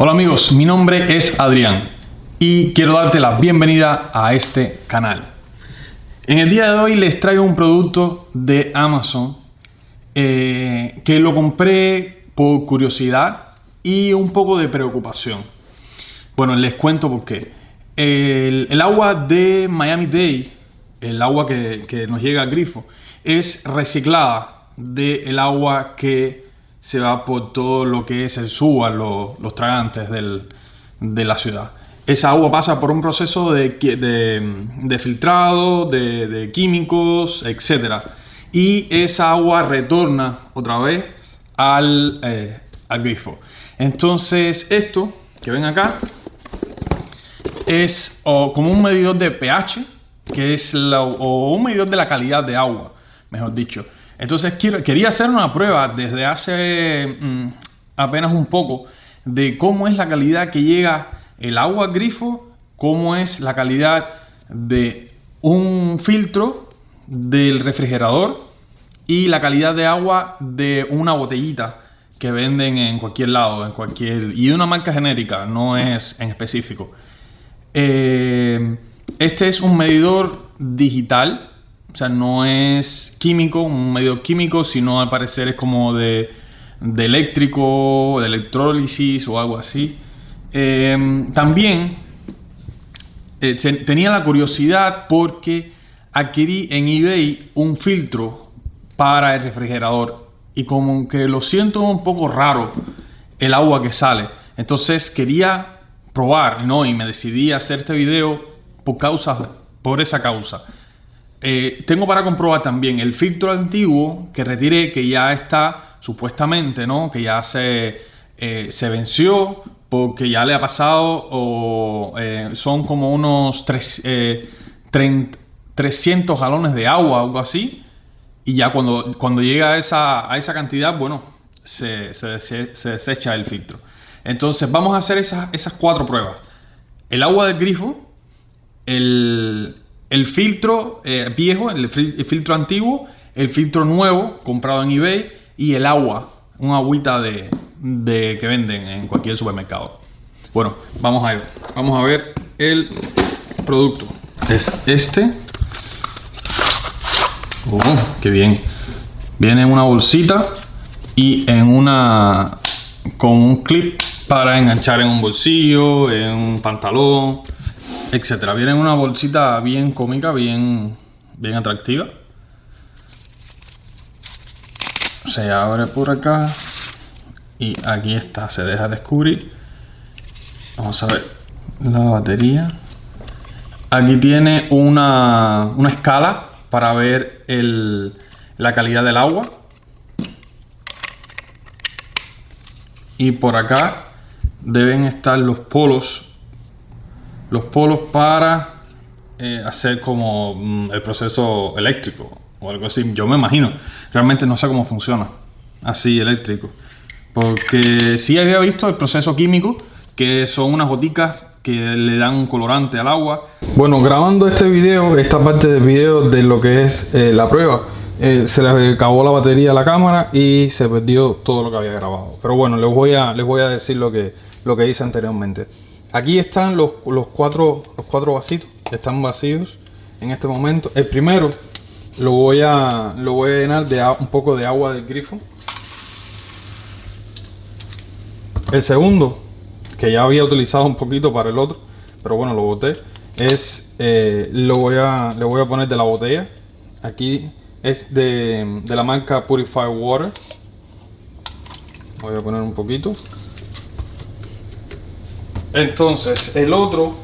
Hola amigos, mi nombre es Adrián y quiero darte la bienvenida a este canal. En el día de hoy les traigo un producto de Amazon eh, que lo compré por curiosidad y un poco de preocupación. Bueno, les cuento por qué. El, agua de Miami Dade, el agua que, nos llega al grifo, es reciclada del agua que se va por todo lo que es el SUA, los, tragantes de la ciudad. Esa agua pasa por un proceso de, de, filtrado, de, químicos, etc. Y esa agua retorna otra vez al, eh, al grifo. Entonces esto que ven acá es como un medidor de pH, que es o un medidor de la calidad de agua, mejor dicho. Entonces quería hacer una prueba desde hace mm, apenas un poco de cómo es la calidad que llega el agua grifo, cómo es la calidad de un filtro del refrigerador y la calidad de agua de una botellita que venden en cualquier lado, en cualquier y una marca genérica, no es en específico. Eh, este es un medidor digital o sea, no es químico, un medio químico, sino al parecer es como de, eléctrico, de electrólisis o algo así. Em, también eh, tenía la curiosidad porque adquirí en eBay un filtro para el refrigerador y como que lo siento un poco raro el agua que sale. Entonces quería probar, ¿no? Y me decidí a hacer este video por causa, por esa causa. Eh, tengo para comprobar también el filtro antiguo que retiré, que ya está supuestamente, ¿no? Que ya se, eh, se venció porque ya le ha pasado o eh, son como unos 300 galones de agua, algo así. Y ya cuando, cuando llega a esa, a esa cantidad, bueno, se, se, desecha el filtro. Entonces vamos a hacer esas, esas cuatro pruebas. El agua del grifo, el, el filtro eh, viejo, el, filtro antiguo, el filtro nuevo comprado en eBay y el agua, un agüita de, que venden en cualquier supermercado. Bueno, vamos a ver, vamos a ver el producto. Es este. Oh, qué bien. Viene en una bolsita y en una con un clip para enganchar en un bolsillo, en un pantalón etcétera. Viene en una bolsita bien cómica, bien, bien atractiva. Se abre por acá y aquí está, se deja descubrir. Vamos a ver la batería. Aquí tiene una, una escala para ver el, la calidad del agua. Y por acá deben estar los polos los polos para eh, hacer como mm, el proceso eléctrico o algo así. Yo me imagino. Realmente no sé cómo funciona así eléctrico. Porque sí había visto el proceso químico, que son unas goticas que le dan un colorante al agua. Bueno, grabando este video, esta parte del video de lo que es eh, la prueba, eh, se le acabó la batería a la cámara y se perdió todo lo que había grabado. Pero bueno, les voy a, les voy a decir lo que, lo que hice anteriormente. Aquí están los, cuatro, los cuatro vasitos, están vacíos en este momento. El primero lo voy a, lo voy a llenar de un poco de agua del grifo. El segundo, que ya había utilizado un poquito para el otro, pero bueno, lo boté, es, eh, lo voy a, le voy a poner de la botella. Aquí es de, de la marca Purify Water. Voy a poner un poquito. Entonces, el otro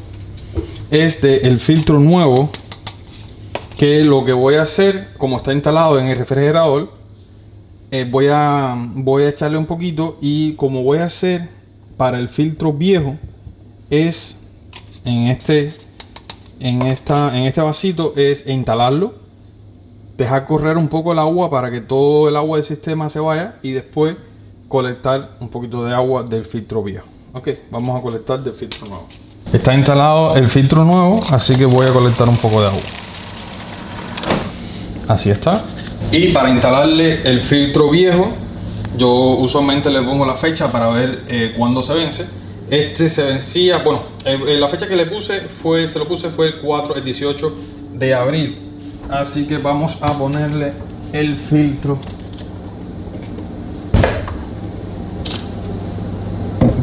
es de el filtro nuevo que lo que voy a hacer, como está instalado en el refrigerador, eh, voy, a, voy a echarle un poquito y como voy a hacer para el filtro viejo es en este en esta en este vasito es instalarlo dejar correr un poco el agua para que todo el agua del sistema se vaya y después colectar un poquito de agua del filtro viejo Ok, vamos a colectar del filtro nuevo. Está instalado el filtro nuevo, así que voy a colectar un poco de agua. Así está. Y para instalarle el filtro viejo, yo usualmente le pongo la fecha para ver eh, cuándo se vence. Este se vencía, bueno, eh, la fecha que le puse fue, se lo puse fue el 4, el 18 de abril. Así que vamos a ponerle el filtro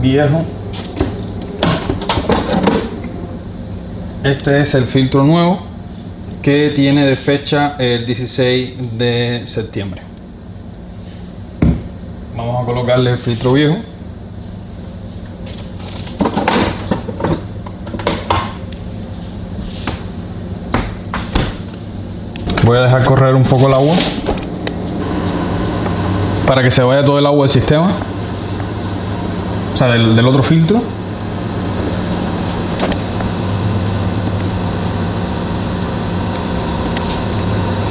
viejo. Este es el filtro nuevo que tiene de fecha el 16 de septiembre. Vamos a colocarle el filtro viejo. Voy a dejar correr un poco el agua para que se vaya todo el agua del sistema, sea, del, otro filtro.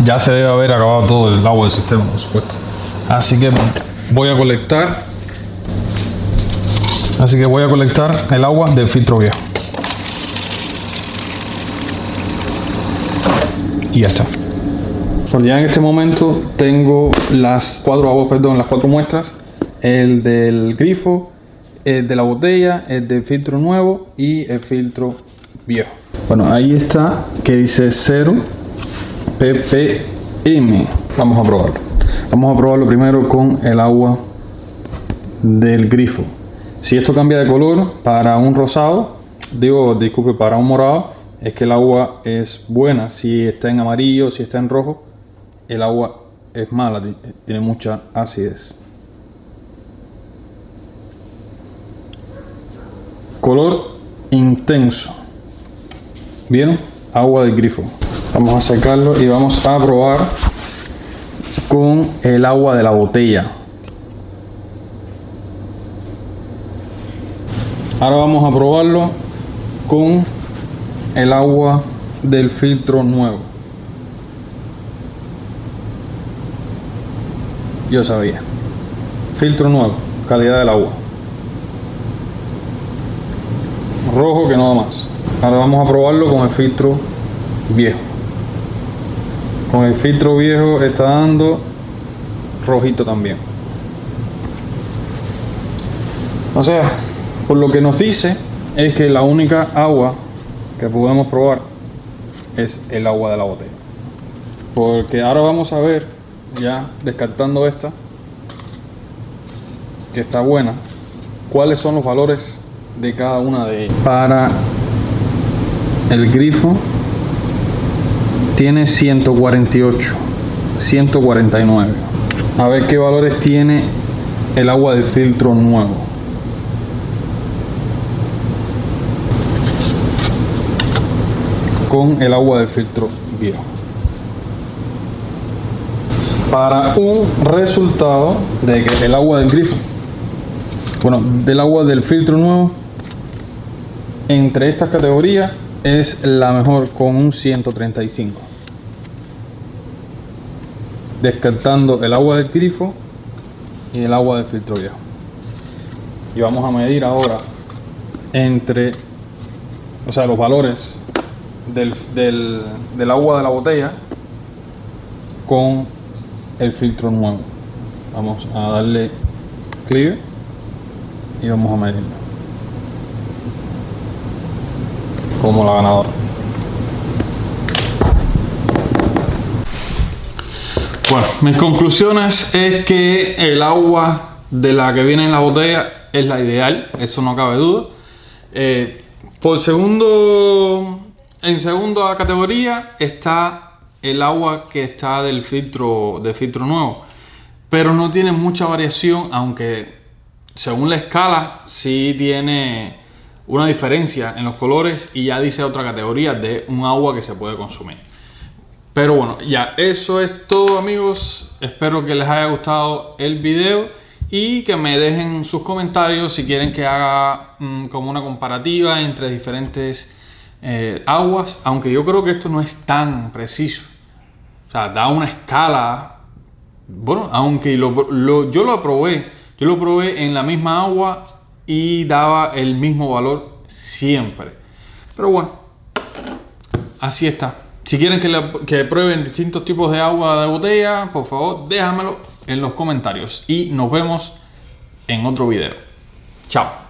ya se debe haber acabado todo el agua del sistema, por supuesto. Así que voy a colectar. Así que voy a colectar el agua del filtro viejo. Y ya está. Bueno, ya en este momento tengo las cuatro aguas, perdón, las cuatro muestras. El del grifo, el de la botella, el del filtro nuevo y el filtro viejo. Bueno, ahí está que dice 0 ppm. Vamos a probarlo. Vamos a probarlo primero con el agua del grifo. Si esto cambia de color para un rosado, digo, disculpe, para un morado, es que el agua es buena. Si está en amarillo, si está en rojo, el agua es mala, tiene mucha acidez. Color intenso. ¿Vieron? Agua del grifo. Vamos a sacarlo y vamos a probar con el agua de la botella. Ahora vamos a probarlo con el agua del filtro nuevo. Yo sabía. Filtro nuevo, calidad del agua. Rojo que no da más. Ahora vamos a probarlo con el filtro viejo. Con el filtro viejo está dando rojito también. O sea por lo que nos dice es que la única agua que podemos probar es el agua de la botella. Porque ahora vamos a ver ya descartando esta que está buena cuáles son los valores de cada una de ellas para el grifo tiene 148, 149. A ver qué valores tiene el agua del filtro nuevo. Con el agua del filtro viejo. Para un resultado de que el agua del grifo, bueno, del agua del filtro nuevo, entre estas categorías es la mejor con un 135 descartando el agua del grifo y el agua del filtro viejo. Y vamos a medir ahora entre, o sea, los valores del, del, agua de la botella con el filtro nuevo. Vamos a darle clear y vamos a medirlo. Como la ganadora. Bueno, mis conclusiones es que el agua de la que viene en la botella es la ideal, eso no cabe duda. Eh, por segundo, en segunda categoría está el agua que está del filtro, de filtro nuevo, pero no tiene mucha variación, aunque según la escala sí tiene una diferencia en los colores y ya dice otra categoría de un agua que se puede consumir. Pero bueno, ya eso es todo amigos. Espero que les haya gustado el video y que me dejen sus comentarios si quieren que haga mm, como una comparativa entre diferentes eh, aguas. Aunque yo creo que esto no es tan preciso. O sea, da una escala. Bueno, aunque yo lo probé. Yo lo probé en la misma agua y daba el mismo valor siempre. Pero bueno, así está. Si quieren que, prueben distintos tipos de agua de botella, por favor déjamelo en los comentarios y nos vemos en otro video. Chao.